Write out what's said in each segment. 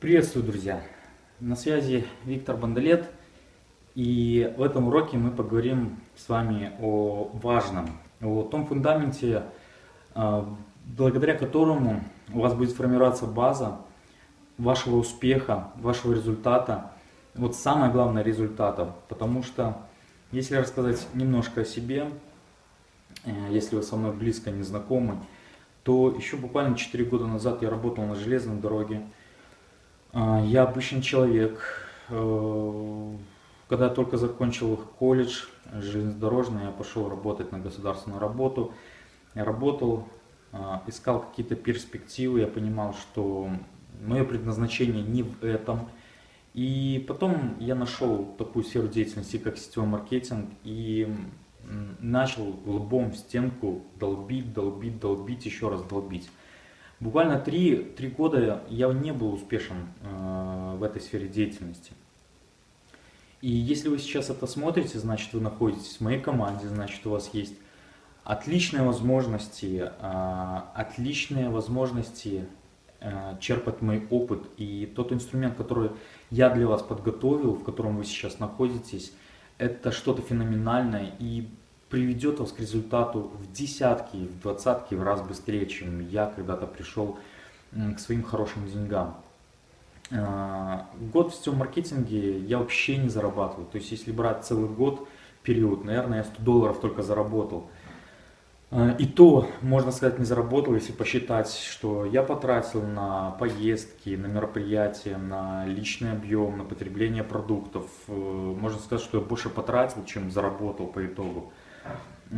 Приветствую, друзья! На связи Виктор Бандалет, и в этом уроке мы поговорим с вами о важном, о том фундаменте, а, благодаря которому у вас будет формироваться база вашего успеха, вашего результата, вот самое главное результата, потому что если рассказать немножко о себе, э, если вы со мной близко не знакомы, то еще буквально 4 года назад я работал на железной дороге, я обычный человек. Э, когда я только закончил колледж железнодорожный, я пошел работать на государственную работу. Я работал, а, искал какие-то перспективы, я понимал, что мое предназначение не в этом. И потом я нашел такую сферу деятельности, как сетевой маркетинг, и начал лбом в стенку долбить, долбить, долбить, еще раз долбить. Буквально три, три года я не был успешен э, в этой сфере деятельности. И если вы сейчас это смотрите, значит вы находитесь в моей команде, значит у вас есть отличные возможности, э, отличные возможности э, черпать мой опыт. И тот инструмент, который я для вас подготовил, в котором вы сейчас находитесь, это что-то феноменальное. И приведет вас к результату в десятки, в двадцатки в раз быстрее, чем я когда-то пришел к своим хорошим деньгам. А, год в сетевом маркетинге я вообще не зарабатываю. То есть если брать целый год период, наверное, я 100 долларов только заработал. А, и то, можно сказать, не заработал, если посчитать, что я потратил на поездки, на мероприятия, на личный объем, на потребление продуктов. Э, можно сказать, что я больше потратил, чем заработал по итогу.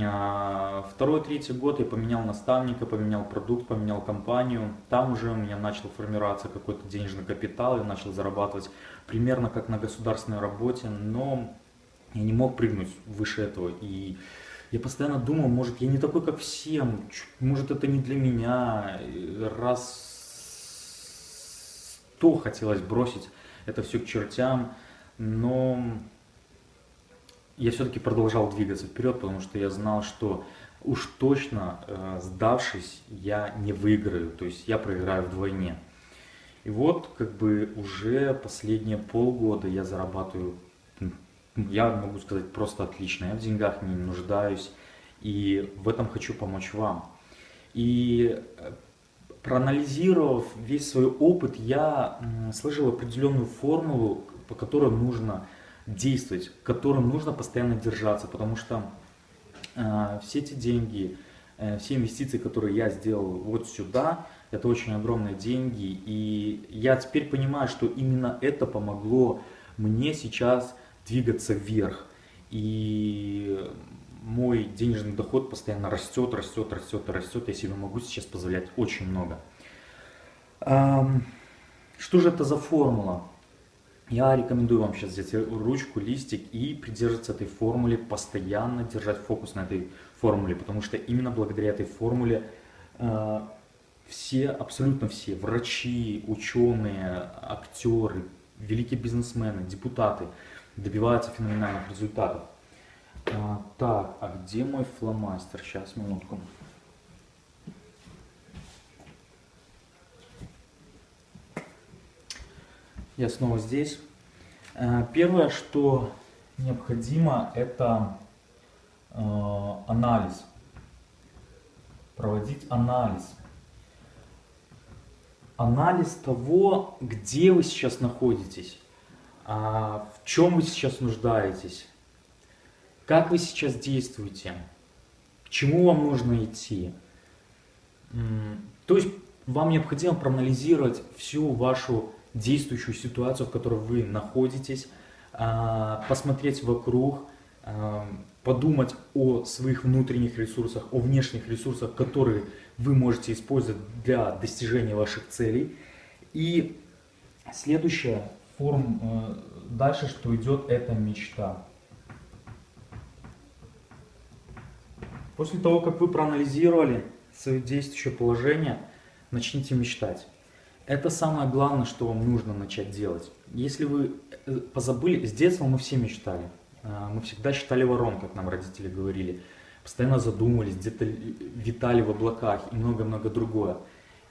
А, второй, третий год я поменял наставника, поменял продукт, поменял компанию. Там уже у меня начал формироваться какой-то денежный капитал, я начал зарабатывать примерно как на государственной работе, но я не мог прыгнуть выше этого. И я постоянно думал, может я не такой, как всем, может это не для меня. Раз сто хотелось бросить это все к чертям, но я все-таки продолжал двигаться вперед, потому что я знал, что уж точно э, сдавшись, я не выиграю, то есть я проиграю вдвойне. И вот как бы уже последние полгода я зарабатываю, я могу сказать, просто отлично. Я в деньгах не нуждаюсь и в этом хочу помочь вам. И э, проанализировав весь свой опыт, я сложил определенную формулу, по которой нужно действовать, которым нужно постоянно держаться, потому что э, все эти деньги, э, все инвестиции, которые я сделал вот сюда, это очень огромные деньги, и я теперь понимаю, что именно это помогло мне сейчас двигаться вверх, и мой денежный доход постоянно растет, растет, растет, растет, я себе могу сейчас позволять очень много. Что же это за формула? Я рекомендую вам сейчас взять ручку, листик и придерживаться этой формуле, постоянно держать фокус на этой формуле, потому что именно благодаря этой формуле э, все, абсолютно все, врачи, ученые, актеры, великие бизнесмены, депутаты добиваются феноменальных результатов. А, так, а где мой фломастер? Сейчас, минутку. Я снова здесь. Э, первое, что необходимо, это э, анализ. Проводить анализ. Анализ того, где вы сейчас находитесь, а, в чем вы сейчас нуждаетесь, как вы сейчас действуете, к чему вам нужно идти. То есть вам необходимо проанализировать всю вашу действующую ситуацию, в которой вы находитесь, а, посмотреть вокруг, а, подумать о своих внутренних ресурсах, о внешних ресурсах, которые вы можете использовать для достижения ваших целей. И следующая форм, э, дальше, что идет, это мечта. После того, как вы проанализировали свое действующее положение, начните мечтать. Это самое главное, что вам нужно начать делать. Если вы э, позабыли, с детства мы все мечтали. А, мы всегда считали ворон, как нам родители говорили. Постоянно задумывались, где-то витали в облаках и много-много другое.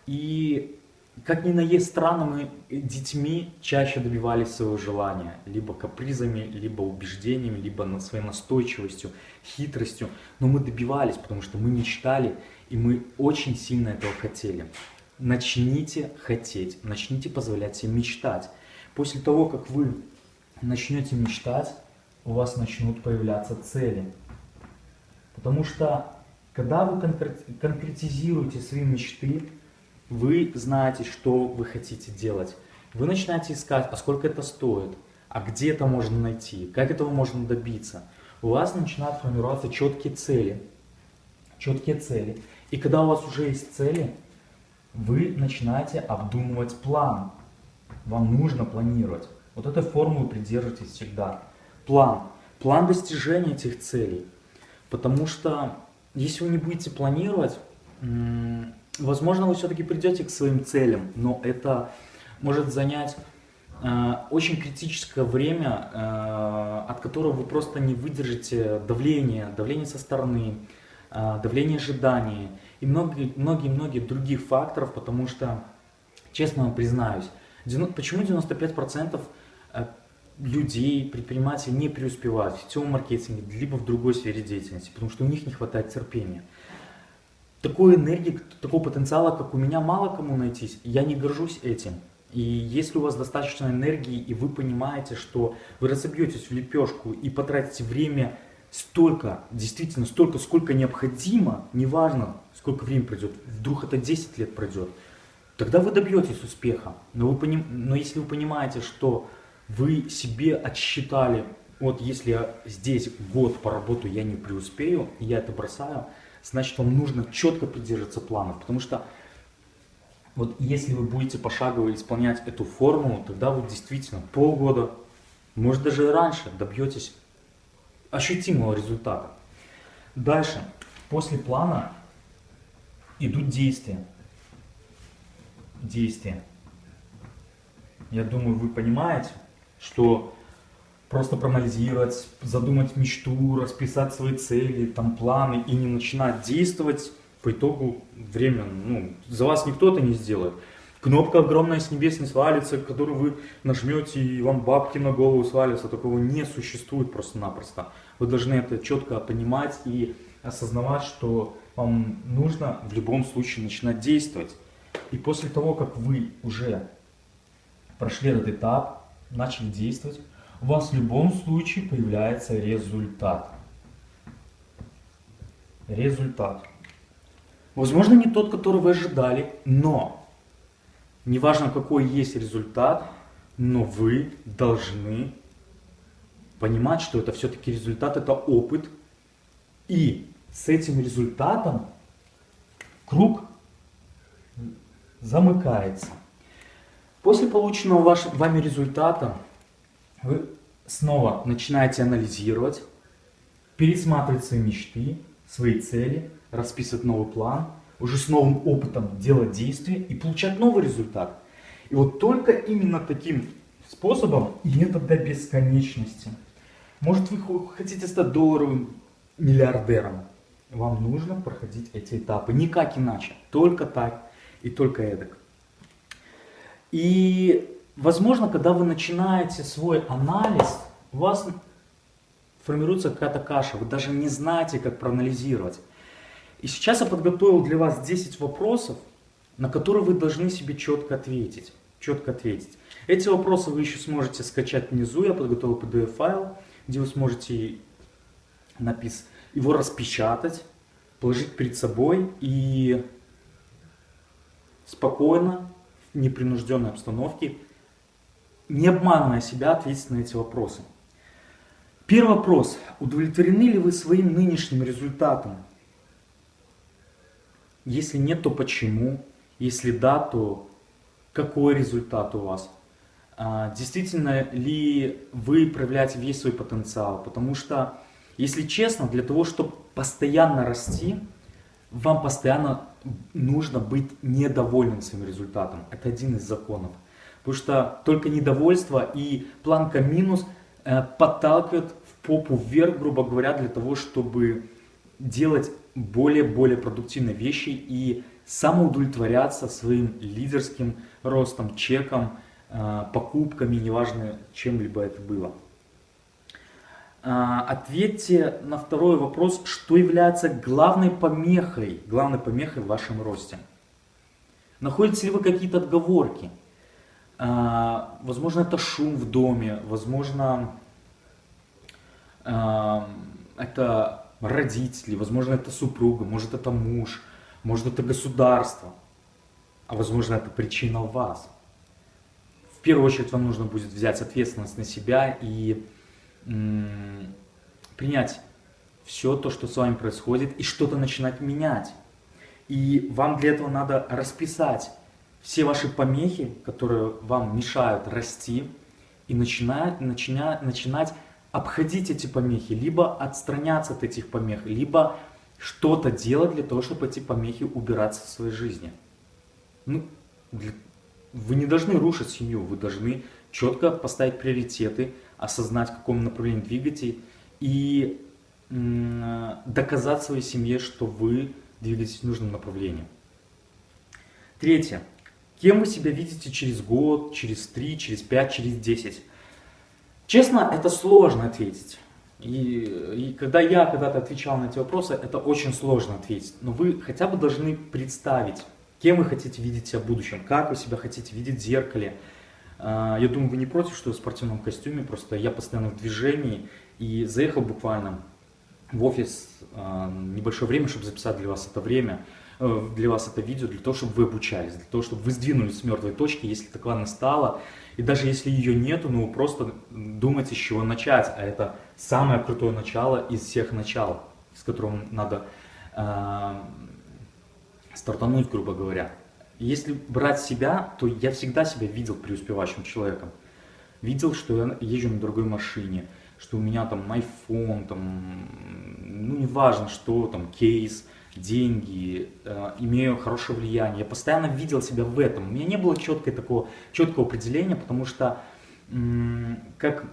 И как ни на есть странно, мы детьми чаще добивались своего желания. Либо капризами, либо убеждениями, либо своей настойчивостью, хитростью. Но мы добивались, потому что мы мечтали, и мы очень сильно этого хотели. Начните хотеть, начните позволять себе мечтать. После того, как вы начнете мечтать, у вас начнут появляться цели. Потому что, когда вы конкретизируете свои мечты, вы знаете, что вы хотите делать. Вы начинаете искать, а сколько это стоит, а где это можно найти, как этого можно добиться. У вас начинают формироваться четкие цели. Четкие цели. И когда у вас уже есть цели, вы начинаете обдумывать план. Вам нужно планировать. Вот этой формулы придерживайтесь всегда. План. План достижения этих целей. Потому что если вы не будете планировать, возможно, вы все-таки придете к своим целям, но это может занять э, очень критическое время, э, от которого вы просто не выдержите давление, давление со стороны, э, давление ожиданий и многие-многие других факторов, потому что, честно вам признаюсь, почему 95% э, людей, предпринимателей не преуспевают в сетевом маркетинге, либо в другой сфере деятельности, потому что у них не хватает терпения такой энергии, такого потенциала, как у меня, мало кому найтись. Я не горжусь этим. И если у вас достаточно энергии, и вы понимаете, что вы разобьетесь в лепешку и потратите время столько, действительно столько, сколько необходимо, неважно, сколько времени пройдет, вдруг это 10 лет пройдет, тогда вы добьетесь успеха. Но, вы поним... Но если вы понимаете, что вы себе отсчитали, вот если я здесь год поработаю, я не преуспею, я это бросаю, значит вам нужно четко придерживаться планов, потому что вот если вы будете пошагово исполнять эту формулу, тогда вы действительно полгода, может даже и раньше добьетесь ощутимого результата. Дальше, после плана идут действия. Действия. Я думаю, вы понимаете, что просто проанализировать, задумать мечту, расписать свои цели, там планы и не начинать действовать, по итогу время, ну, за вас никто это не сделает. Кнопка огромная с небес не свалится, которую вы нажмете и вам бабки на голову свалятся, такого не существует просто-напросто. Вы должны это четко понимать и осознавать, что вам нужно в любом случае начинать действовать. И после того, как вы уже прошли этот этап, начали действовать, у вас в любом случае появляется результат. Результат. Возможно, не тот, который вы ожидали, но неважно, какой есть результат, но вы должны понимать, что это все-таки результат, это опыт. И с этим результатом круг замыкается. После полученного вашим, вами результата вы снова начинаете анализировать, пересматривать свои мечты, свои цели, расписывать новый план, уже с новым опытом делать действия и получать новый результат. И вот только именно таким способом, и это до бесконечности. Может вы хотите стать долларовым миллиардером, вам нужно проходить эти этапы, никак иначе, только так и только эдак. И Возможно, когда вы начинаете свой анализ, у вас формируется какая-то каша, вы даже не знаете, как проанализировать. И сейчас я подготовил для вас 10 вопросов, на которые вы должны себе четко ответить. Четко ответить. Эти вопросы вы еще сможете скачать внизу, я подготовил PDF-файл, где вы сможете напис... его распечатать, положить перед собой и спокойно, в непринужденной обстановке не обманывая себя, ответить на эти вопросы. Первый вопрос. Удовлетворены ли вы своим нынешним результатом? Если нет, то почему? Если да, то какой результат у вас? А, действительно ли вы проявляете весь свой потенциал? Потому что, если честно, для того, чтобы постоянно расти, вам постоянно нужно быть недовольным своим результатом. Это один из законов. Потому что только недовольство и планка минус э, подталкивают в попу вверх, грубо говоря, для того, чтобы делать более-более продуктивные вещи и самоудовлетворяться своим лидерским ростом, чеком, э, покупками, неважно, чем-либо это было. А, ответьте на второй вопрос, что является главной помехой, главной помехой в вашем росте. Находите ли вы какие-то отговорки? А, возможно, это шум в доме, возможно, это родители, возможно, это супруга, может, это муж, может, это государство, а возможно, это причина вас. В первую очередь вам нужно будет взять ответственность на себя и принять все то, что с вами происходит, и что-то начинать менять. И вам для этого надо расписать все ваши помехи, которые вам мешают расти, и начинать, начинать, начинать обходить эти помехи, либо отстраняться от этих помех, либо что-то делать для того, чтобы эти помехи убираться в своей жизни. Ну, для... Вы не должны рушить семью, вы должны четко поставить приоритеты, осознать, в каком направлении двигаете, и доказать своей семье, что вы двигаетесь в нужном направлении. Третье. Кем вы себя видите через год, через три, через пять, через десять? Честно, это сложно ответить. И, и когда я когда-то отвечал на эти вопросы, это очень сложно ответить. Но вы хотя бы должны представить, кем вы хотите видеть себя в будущем, как вы себя хотите видеть в зеркале, а, я думаю, вы не против, что я в спортивном костюме, просто я постоянно в движении и заехал буквально в офис а, небольшое время, чтобы записать для вас это время, для вас это видео, для того, чтобы вы обучались, для того, чтобы вы сдвинулись с мертвой точки, если такова настала. И даже если ее нету, ну просто думайте, с чего начать. А это самое крутое начало из всех начал, с которым надо э, стартануть, грубо говоря. Если брать себя, то я всегда себя видел преуспевающим человеком. Видел, что я езжу на другой машине, что у меня там iPhone, там, ну неважно что, там кейс, деньги, э, имею хорошее влияние. Я постоянно видел себя в этом. У меня не было четкой такого, четкого определения, потому что, как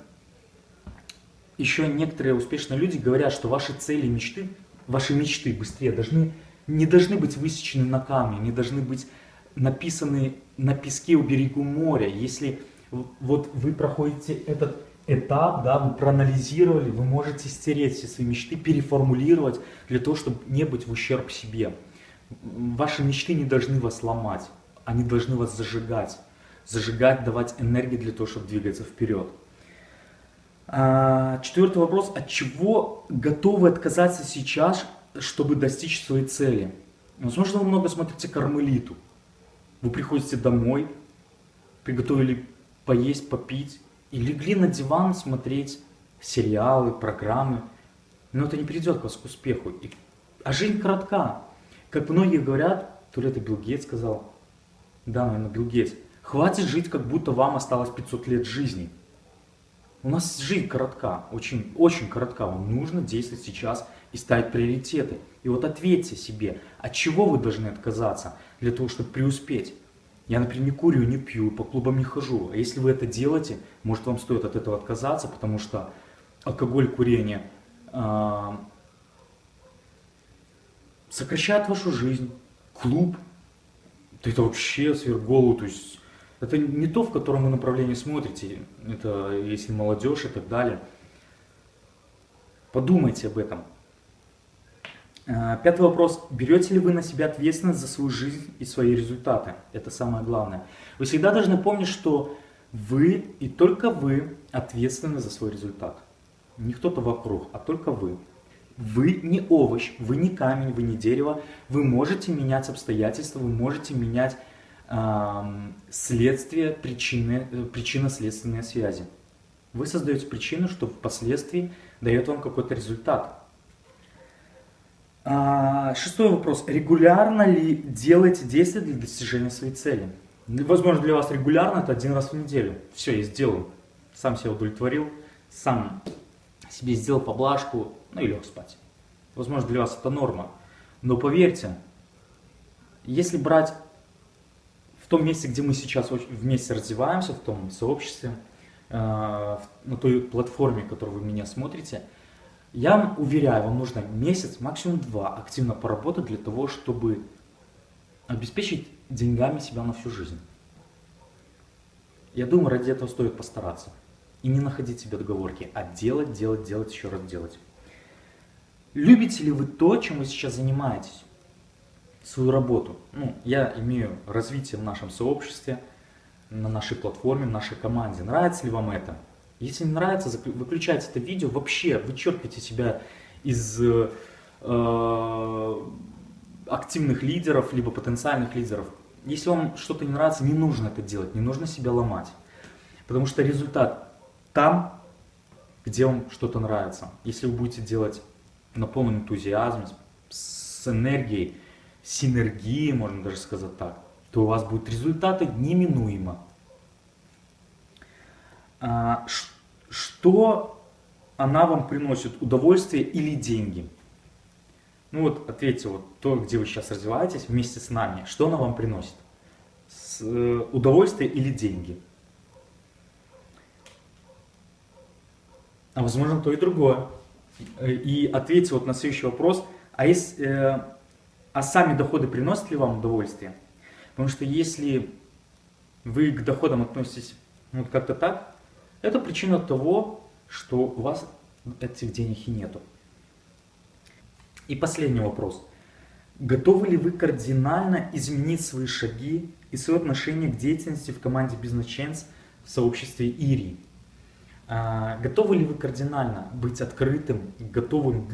еще некоторые успешные люди говорят, что ваши цели, мечты, ваши мечты быстрее должны, не должны быть высечены на камне, не должны быть написаны на песке у берегу моря. Если вот вы проходите этот этап, да, вы проанализировали, вы можете стереть все свои мечты, переформулировать для того, чтобы не быть в ущерб себе. Ваши мечты не должны вас ломать, они должны вас зажигать. Зажигать, давать энергию для того, чтобы двигаться вперед. А, четвертый вопрос. От чего готовы отказаться сейчас, чтобы достичь своей цели? Возможно, вы много смотрите кармелиту. Вы приходите домой, приготовили поесть, попить и легли на диван смотреть сериалы, программы. Но это не приведет вас к успеху. И... А жизнь коротка. Как многие говорят, то ли это Билл Гейтс сказал, да, наверное, Билл Гейтс, хватит жить, как будто вам осталось 500 лет жизни. У нас жизнь коротка, очень, очень коротка. Вам нужно действовать сейчас и ставить приоритеты. И вот ответьте себе, от чего вы должны отказаться для того, чтобы преуспеть. Я, например, не курю, не пью, по клубам не хожу. А если вы это делаете, может вам стоит от этого отказаться, потому что алкоголь, курение э, сокращает вашу жизнь. Клуб, это вообще сверх голову, то есть это не то, в котором вы направлении смотрите, это если молодежь и так далее. Подумайте об этом. Э, пятый вопрос. Берете ли вы на себя ответственность за свою жизнь и свои результаты? Это самое главное. Вы всегда должны помнить, что вы и только вы ответственны за свой результат. Не кто-то вокруг, а только вы. Вы не овощ, вы не камень, вы не дерево. Вы можете менять обстоятельства, вы можете менять э, следствие, причины, причинно-следственные связи. Вы создаете причину, что впоследствии дает вам какой-то результат. А, шестой вопрос. Регулярно ли делаете действия для достижения своей цели? Возможно, для вас регулярно это один раз в неделю. Все, я сделал. Сам себя удовлетворил, сам себе сделал поблажку, ну и лег спать. Возможно, для вас это норма. Но поверьте, если брать в том месте, где мы сейчас вместе развиваемся, в том сообществе, э, на той платформе, которую вы меня смотрите – я вам уверяю, вам нужно месяц, максимум два активно поработать для того, чтобы обеспечить деньгами себя на всю жизнь. Я думаю, ради этого стоит постараться. И не находить себе договорки, а делать, делать, делать, еще раз делать. Любите ли вы то, чем вы сейчас занимаетесь? Свою работу. Ну, я имею развитие в нашем сообществе, на нашей платформе, в нашей команде. Нравится ли вам это? Если не нравится, выключайте это видео, вообще вычеркивайте себя из э, активных лидеров, либо потенциальных лидеров. Если вам что-то не нравится, не нужно это делать, не нужно себя ломать. Потому что результат там, где вам что-то нравится. Если вы будете делать на полном энтузиазме, с энергией, синергией, можно даже сказать так, то у вас будут результаты неминуемо. А, что она вам приносит, удовольствие или деньги? Ну вот ответьте, вот то, где вы сейчас развиваетесь вместе с нами, что она вам приносит? С, э, удовольствие или деньги? А возможно то и другое. И ответьте вот на следующий вопрос, а, есть, э, а сами доходы приносят ли вам удовольствие? Потому что если вы к доходам относитесь ну, как-то так, это причина того, что у вас этих денег и нету. И последний вопрос. Готовы ли вы кардинально изменить свои шаги и свое отношение к деятельности в команде Business Chance в сообществе ИРИ? А, готовы ли вы кардинально быть открытым, готовым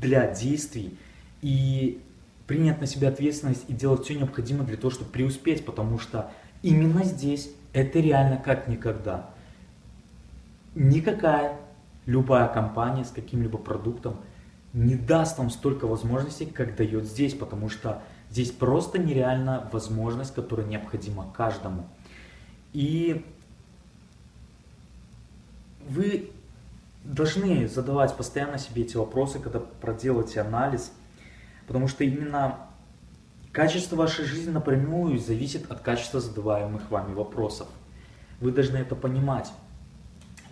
для действий и принять на себя ответственность и делать все необходимое для того, чтобы преуспеть, потому что именно здесь это реально как никогда. Никакая любая компания с каким-либо продуктом не даст вам столько возможностей, как дает здесь, потому что здесь просто нереальная возможность, которая необходима каждому. И вы должны задавать постоянно себе эти вопросы, когда проделаете анализ, потому что именно качество вашей жизни напрямую зависит от качества задаваемых вами вопросов. Вы должны это понимать.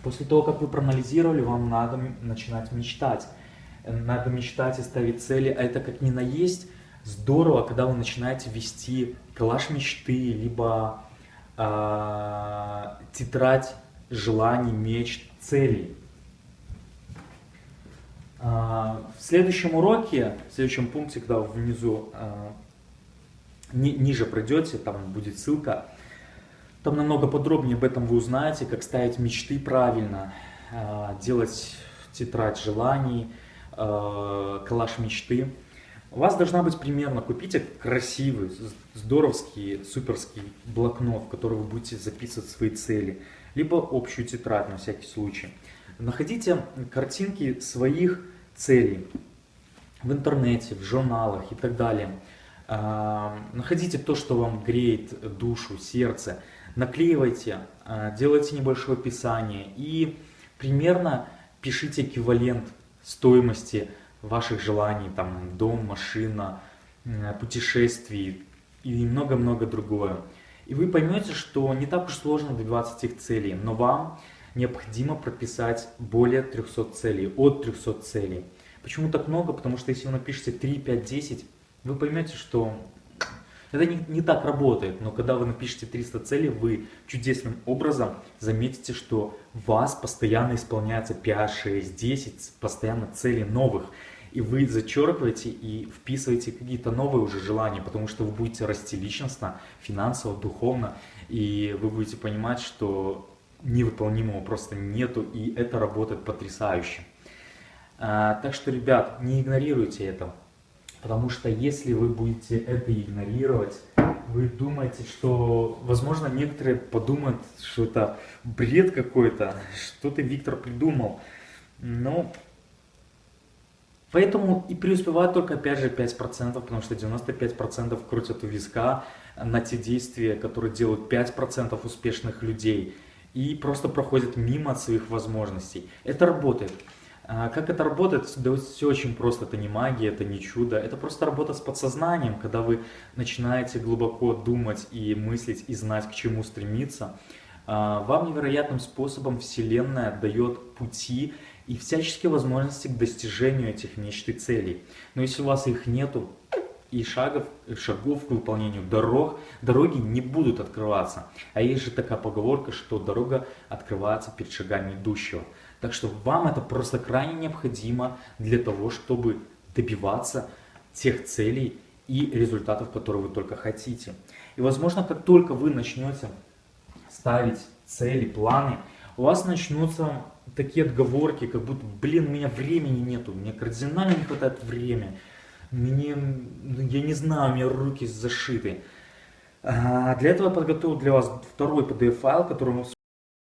После того, как вы проанализировали, вам надо начинать мечтать надо мечтать и ставить цели, а это как ни на есть здорово, когда вы начинаете вести коллаж мечты, либо э, тетрадь желаний, мечт, целей. Э, в следующем уроке, в следующем пункте, когда внизу э, ни, ниже пройдете, там будет ссылка, там намного подробнее об этом вы узнаете, как ставить мечты правильно, э, делать тетрадь желаний, э, коллаж мечты. У вас должна быть примерно, купите красивый, здоровский, суперский блокнот, в который вы будете записывать свои цели, либо общую тетрадь на всякий случай. Находите картинки своих целей в интернете, в журналах и так далее. Э, находите то, что вам греет душу, сердце, наклеивайте, э, делайте небольшое описание и примерно пишите эквивалент стоимости ваших желаний, там дом, машина, путешествий и много-много другое. И вы поймете, что не так уж сложно добиваться этих целей, но вам необходимо прописать более 300 целей, от 300 целей. Почему так много? Потому что если вы напишете 3, 5, 10, вы поймете, что это не, не так работает, но когда вы напишете 300 целей, вы чудесным образом заметите, что у вас постоянно исполняется 5, 6, 10 постоянно целей новых. И вы зачеркиваете и вписываете какие-то новые уже желания, потому что вы будете расти личностно, финансово, духовно, и вы будете понимать, что невыполнимого просто нету, и это работает потрясающе. А, так что, ребят, не игнорируйте это. Потому что если вы будете это игнорировать, вы думаете, что, возможно, некоторые подумают, что это бред какой-то, что ты, Виктор, придумал. Но поэтому и преуспевают только, опять же, 5%, потому что 95% крутят у виска на те действия, которые делают 5% успешных людей и просто проходят мимо своих возможностей. Это работает. А как это работает? Да все очень просто, это не магия, это не чудо, это просто работа с подсознанием, когда вы начинаете глубоко думать и мыслить и знать, к чему стремиться. А, вам невероятным способом Вселенная дает пути и всяческие возможности к достижению этих мечт и целей. Но если у вас их нету, и шагов, шагов к выполнению дорог, дороги не будут открываться. А есть же такая поговорка, что дорога открывается перед шагами идущего. Так что вам это просто крайне необходимо для того, чтобы добиваться тех целей и результатов, которые вы только хотите. И возможно, как только вы начнете ставить цели, планы, у вас начнутся такие отговорки, как будто, блин, у меня времени нету, мне кардинально не хватает времени, мне, ну, я не знаю, у меня руки зашиты. А, для этого подготовил для вас второй PDF-файл, который